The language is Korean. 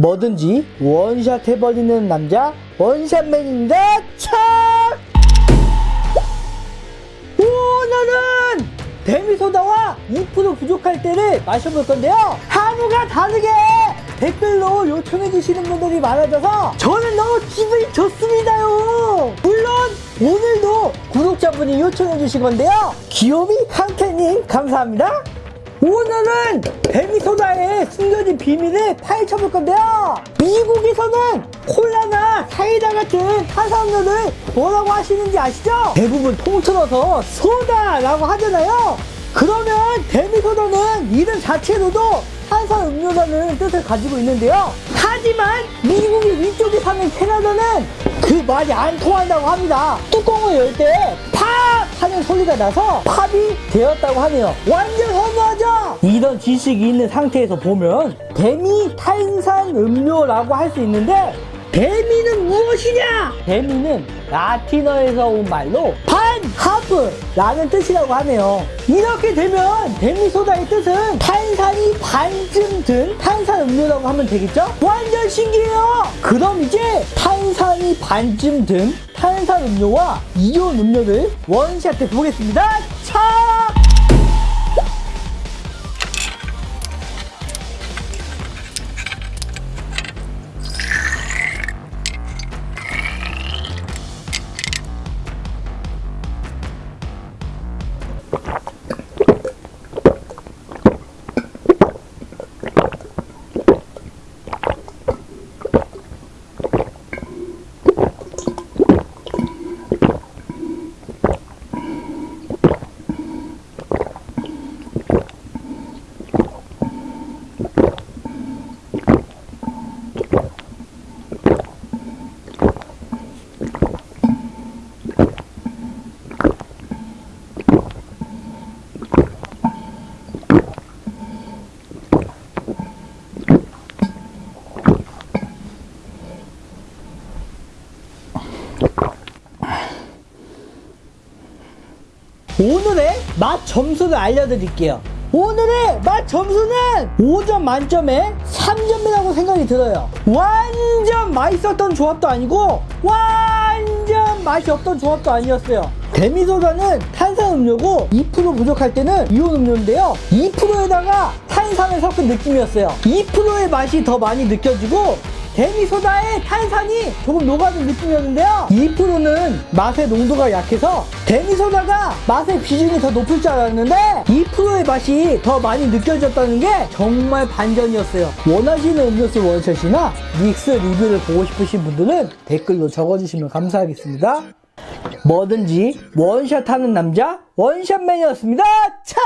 뭐든지 원샷 해버리는 남자 원샷맨입니다 참 오늘은 데미소다와 2% 부족할 때를 마셔볼 건데요. 하루가 다르게 댓글로 요청해 주시는 분들이 많아져서 저는 너무 기분이 좋습니다요. 물론 오늘도 구독자분이 요청해 주신 건데요. 귀요미 강태님 감사합니다. 오늘은 데미소다의 숨겨진 비밀을 파헤쳐볼 건데요. 미국에서는 콜라나 사이다 같은 탄산음료를 뭐라고 하시는지 아시죠? 대부분 통틀어서 소다라고 하잖아요. 그러면 데미소다는 이름 자체로도 탄산음료라는 뜻을 가지고 있는데요. 하지만 미국의 위쪽에 사는 캐나다는 그 말이 안 통한다고 합니다. 뚜껑을 열 때 팝! 하는 소리가 나서 팝이 되었다고 하네요. 완전? 이런 지식이 있는 상태에서 보면 demi 탄산 음료라고 할 수 있는데 demi는 무엇이냐? demi는 라틴어에서 온 말로 반, half라는 뜻이라고 하네요. 이렇게 되면 데미소다의 뜻은 탄산이 반쯤 든 탄산 음료라고 하면 되겠죠? 완전 신기해요! 그럼 이제 탄산이 반쯤 든 탄산 음료와 이온 음료를 원샷해 보겠습니다. 차! 오늘의 맛 점수를 알려드릴게요. 오늘의 맛 점수는 5점 만점에 3점이라고 생각이 들어요. 완전 맛있었던 조합도 아니고 완전 맛이 없던 조합도 아니었어요. 데미소다는 탄산음료고 2% 부족할 때는 이온 음료인데요. 2%에다가 탄산을 섞은 느낌이었어요. 2%의 맛이 더 많이 느껴지고 데미소다의 탄산이 조금 녹아든 느낌이었는데요. 2%는 맛의 농도가 약해서 데미소다가 맛의 비중이 더 높을 줄 알았는데 2%의 맛이 더 많이 느껴졌다는 게 정말 반전이었어요. 원하시는 음료수 원샷이나 믹스 리뷰를 보고 싶으신 분들은 댓글로 적어주시면 감사하겠습니다. 뭐든지 원샷 하는 남자 원샷맨이었습니다. 차!